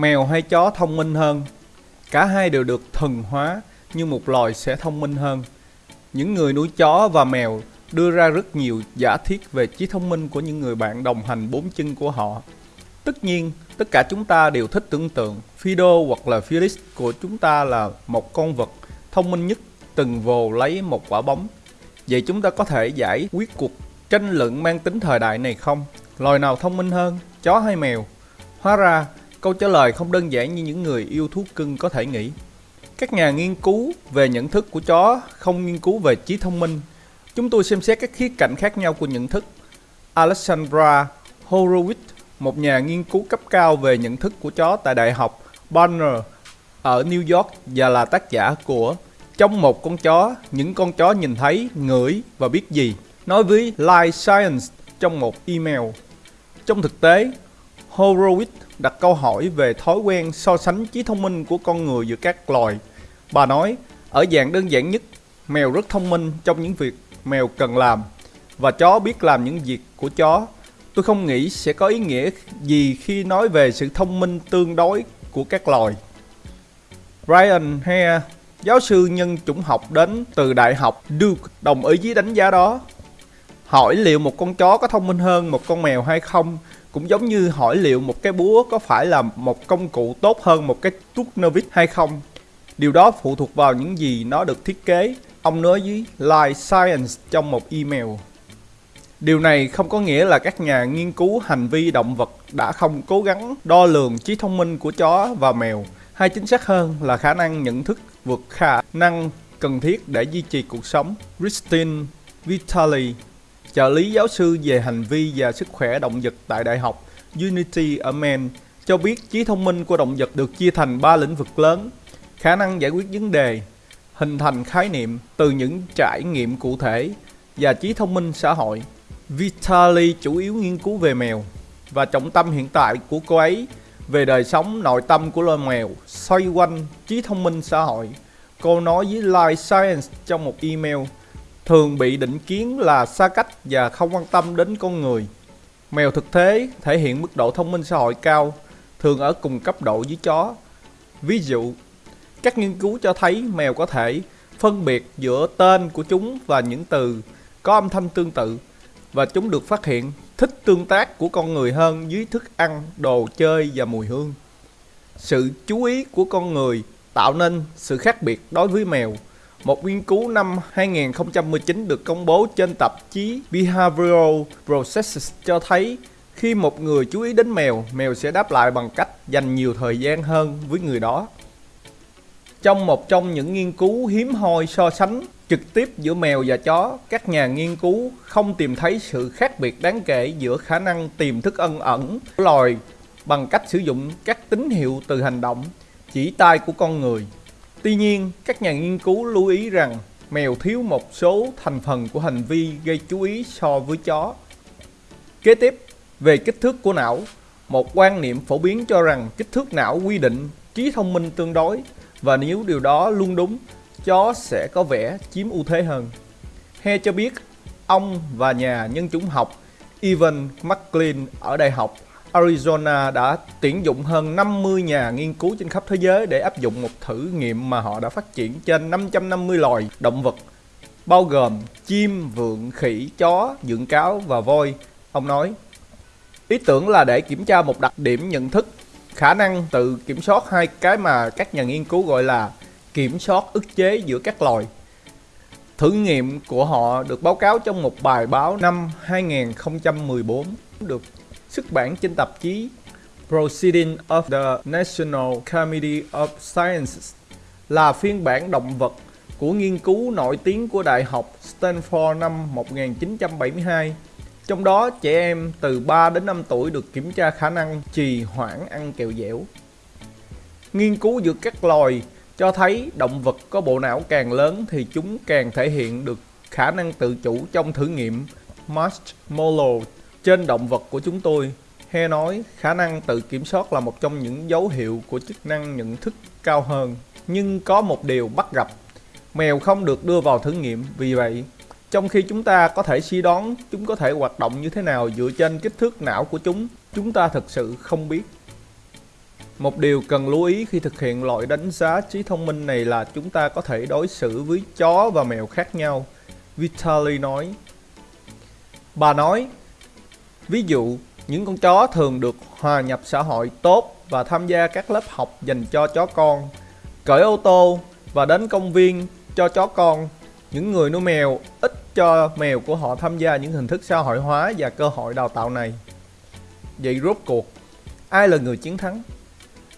Mèo hay chó thông minh hơn? Cả hai đều được thuần hóa, nhưng một loài sẽ thông minh hơn. Những người nuôi chó và mèo đưa ra rất nhiều giả thiết về trí thông minh của những người bạn đồng hành bốn chân của họ. Tất nhiên, tất cả chúng ta đều thích tưởng tượng Fido hoặc là Felix của chúng ta là một con vật thông minh nhất từng vồ lấy một quả bóng. Vậy chúng ta có thể giải quyết cuộc tranh luận mang tính thời đại này không? Loài nào thông minh hơn, chó hay mèo? Hóa ra, câu trả lời không đơn giản như những người yêu thú cưng có thể nghĩ. Các nhà nghiên cứu về nhận thức của chó không nghiên cứu về trí thông minh. Chúng tôi xem xét các khía cạnh khác nhau của nhận thức. Alexandra Horowitz, một nhà nghiên cứu cấp cao về nhận thức của chó tại Đại học Barner ở New York và là tác giả của Trong một con chó, những con chó nhìn thấy, ngửi và biết gì. Nói với Life Science trong một email. Trong thực tế, Horowitz đặt câu hỏi về thói quen so sánh trí thông minh của con người giữa các loài. Bà nói, ở dạng đơn giản nhất, mèo rất thông minh trong những việc mèo cần làm và chó biết làm những việc của chó. Tôi không nghĩ sẽ có ý nghĩa gì khi nói về sự thông minh tương đối của các loài. Ryan Hare, giáo sư nhân chủng học đến từ Đại học Duke, đồng ý với đánh giá đó. Hỏi liệu một con chó có thông minh hơn một con mèo hay không cũng giống như hỏi liệu một cái búa có phải là một công cụ tốt hơn một cái tút Novik hay không. Điều đó phụ thuộc vào những gì nó được thiết kế. Ông nói với Life Science trong một email. Điều này không có nghĩa là các nhà nghiên cứu hành vi động vật đã không cố gắng đo lường trí thông minh của chó và mèo, hay chính xác hơn là khả năng nhận thức vượt khả năng cần thiết để duy trì cuộc sống. Christine Vitali trợ lý giáo sư về hành vi và sức khỏe động vật tại Đại học Unity ở Maine cho biết trí thông minh của động vật được chia thành 3 lĩnh vực lớn. Khả năng giải quyết vấn đề, hình thành khái niệm từ những trải nghiệm cụ thể và trí thông minh xã hội. Vitali chủ yếu nghiên cứu về mèo và trọng tâm hiện tại của cô ấy về đời sống nội tâm của loài mèo xoay quanh trí thông minh xã hội. Cô nói với Life Science trong một email thường bị định kiến là xa cách và không quan tâm đến con người. Mèo thực tế thể hiện mức độ thông minh xã hội cao, thường ở cùng cấp độ với chó. Ví dụ, các nghiên cứu cho thấy mèo có thể phân biệt giữa tên của chúng và những từ có âm thanh tương tự và chúng được phát hiện thích tương tác của con người hơn dưới thức ăn, đồ chơi và mùi hương. Sự chú ý của con người tạo nên sự khác biệt đối với mèo một nghiên cứu năm 2019 được công bố trên tạp chí Behavioral Processes cho thấy khi một người chú ý đến mèo, mèo sẽ đáp lại bằng cách dành nhiều thời gian hơn với người đó. Trong một trong những nghiên cứu hiếm hoi so sánh trực tiếp giữa mèo và chó, các nhà nghiên cứu không tìm thấy sự khác biệt đáng kể giữa khả năng tìm thức ân ẩn của loài bằng cách sử dụng các tín hiệu từ hành động, chỉ tay của con người. Tuy nhiên, các nhà nghiên cứu lưu ý rằng mèo thiếu một số thành phần của hành vi gây chú ý so với chó. Kế tiếp, về kích thước của não, một quan niệm phổ biến cho rằng kích thước não quy định trí thông minh tương đối và nếu điều đó luôn đúng, chó sẽ có vẻ chiếm ưu thế hơn. He cho biết ông và nhà nhân chủng học Evan McLean ở Đại học Arizona đã tuyển dụng hơn 50 nhà nghiên cứu trên khắp thế giới để áp dụng một thử nghiệm mà họ đã phát triển trên 550 loài động vật, bao gồm chim, vượn, khỉ, chó, dưỡng cáo và voi. Ông nói, ý tưởng là để kiểm tra một đặc điểm nhận thức, khả năng tự kiểm soát hai cái mà các nhà nghiên cứu gọi là kiểm soát ức chế giữa các loài. Thử nghiệm của họ được báo cáo trong một bài báo năm 2014 được xuất bản trên tạp chí *Proceedings of the National Committee of Sciences là phiên bản động vật của nghiên cứu nổi tiếng của Đại học Stanford năm 1972. Trong đó, trẻ em từ 3 đến 5 tuổi được kiểm tra khả năng trì hoãn ăn kẹo dẻo. Nghiên cứu giữa các loài cho thấy động vật có bộ não càng lớn thì chúng càng thể hiện được khả năng tự chủ trong thử nghiệm Marshmallow trên động vật của chúng tôi. He nói khả năng tự kiểm soát là một trong những dấu hiệu của chức năng nhận thức cao hơn. Nhưng có một điều bắt gặp, mèo không được đưa vào thử nghiệm, vì vậy trong khi chúng ta có thể suy đoán chúng có thể hoạt động như thế nào dựa trên kích thước não của chúng, chúng ta thực sự không biết. Một điều cần lưu ý khi thực hiện loại đánh giá trí thông minh này là chúng ta có thể đối xử với chó và mèo khác nhau. Vitaly nói. Bà nói, ví dụ, những con chó thường được hòa nhập xã hội tốt và tham gia các lớp học dành cho chó con, cởi ô tô và đến công viên cho chó con. Những người nuôi mèo ít cho mèo của họ tham gia những hình thức xã hội hóa và cơ hội đào tạo này. Vậy rốt cuộc, ai là người chiến thắng?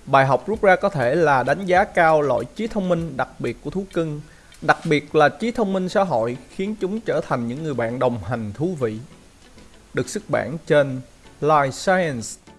Bài học rút ra có thể là đánh giá cao loại trí thông minh đặc biệt của thú cưng, đặc biệt là trí thông minh xã hội khiến chúng trở thành những người bạn đồng hành thú vị. Được xuất bản trên Life Science.